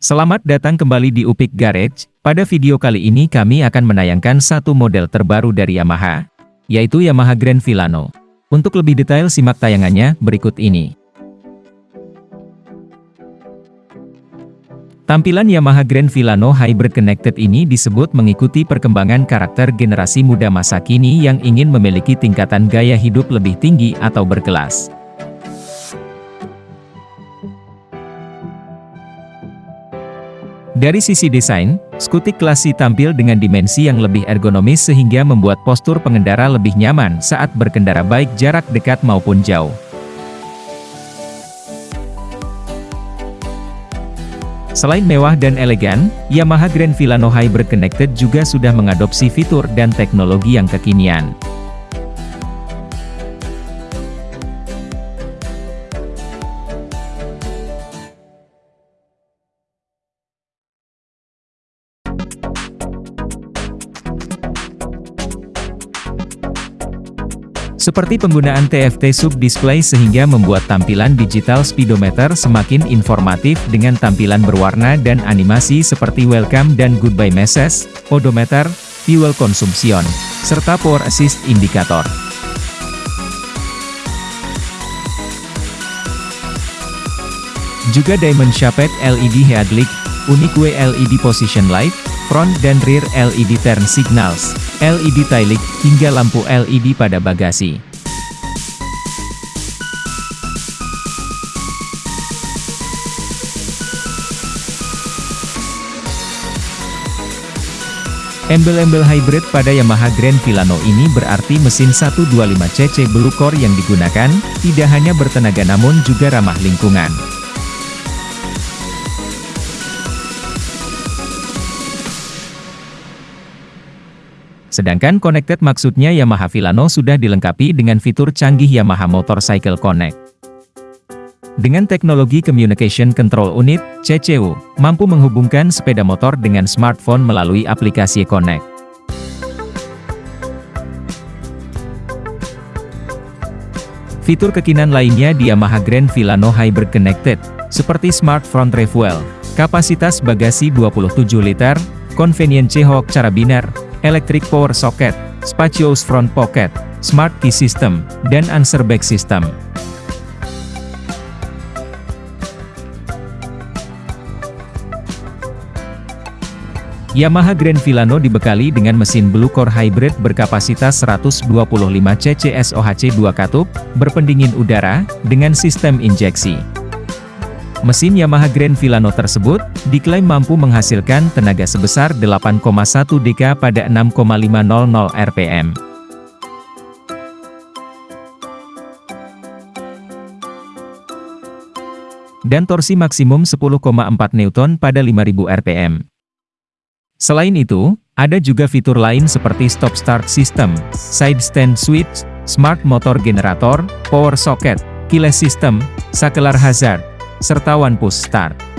Selamat datang kembali di Upik Garage. Pada video kali ini kami akan menayangkan satu model terbaru dari Yamaha, yaitu Yamaha Grand Villano. Untuk lebih detail simak tayangannya berikut ini. Tampilan Yamaha Grand Villano Hybrid Connected ini disebut mengikuti perkembangan karakter generasi muda masa kini yang ingin memiliki tingkatan gaya hidup lebih tinggi atau berkelas. Dari sisi desain, skutik klasik tampil dengan dimensi yang lebih ergonomis sehingga membuat postur pengendara lebih nyaman saat berkendara baik jarak dekat maupun jauh. Selain mewah dan elegan, Yamaha Grand Villano Hybrid Connected juga sudah mengadopsi fitur dan teknologi yang kekinian. Seperti penggunaan TFT Sub Display sehingga membuat tampilan digital speedometer semakin informatif dengan tampilan berwarna dan animasi seperti welcome dan goodbye message, odometer, fuel consumption, serta power assist indicator. Juga Diamond Shaped LED Headlight, Unique LED Position Light, front dan rear LED turn signals, LED tailik, hingga lampu LED pada bagasi. Embel-embel hybrid pada Yamaha Grand Villano ini berarti mesin 125cc Blue Core yang digunakan, tidak hanya bertenaga namun juga ramah lingkungan. Sedangkan connected maksudnya Yamaha Villano sudah dilengkapi dengan fitur canggih Yamaha Motorcycle Connect. Dengan teknologi Communication Control Unit, CCU, mampu menghubungkan sepeda motor dengan smartphone melalui aplikasi Connect. Fitur kekinan lainnya di Yamaha Grand Villano Hybrid Connected, seperti Smart Front Refuel, kapasitas bagasi 27 liter, Convenient C-Hook carabiner, electric power socket, spacious front pocket, smart key system, dan answer back system. Yamaha Grand Villano dibekali dengan mesin Blue Core Hybrid berkapasitas 125 cc SOHC 2 katup, berpendingin udara, dengan sistem injeksi. Mesin Yamaha Grand Villano tersebut, diklaim mampu menghasilkan tenaga sebesar 8,1 dk pada 6,500 rpm. Dan torsi maksimum 10,4 Newton pada 5000 rpm. Selain itu, ada juga fitur lain seperti stop start system, side stand switch, smart motor generator, power socket, keyless system, sakelar hazard, serta One Push Start.